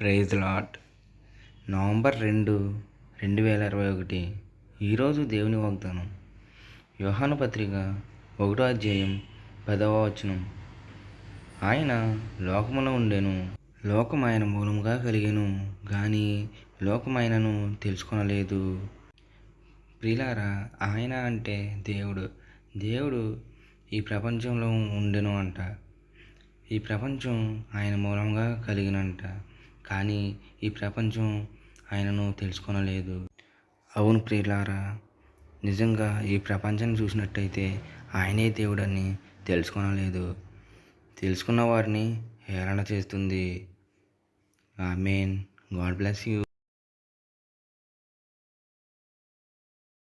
Praise lot November రెండు రెండు వేల ఇరవై ఒకటి. ఈరోజు దేవుని వాగ్దానం. యోహాను పత్రిక ఒకటో అధ్యాయం పదవ వచనం. ఆయన లోకములో ఉండెను లోకం ఆయన మూలముగా కలిగాను కానీ లోకమైనను తెలుసుకొనలేదు. ప్రిలారా ఆయన అంటే దేవుడు. దేవుడు ఈ ప్రపంచంలో ఉండెను అంట. ఈ ప్రపంచం ఆయన మూలంగా కలిగినంట. కానీ ఈ ప్రపంచం ఆయనను తెలుసుకొనలేదు. అవును ప్రియులారా నిజంగా ఈ ప్రపంచాన్ని చూసినట్టయితే ఆయనే దేవుడని తెలుసుకొనలేదు. తెలుసుకున్న వారిని హేళన చేస్తుంది. ఆమెన్. God bless you.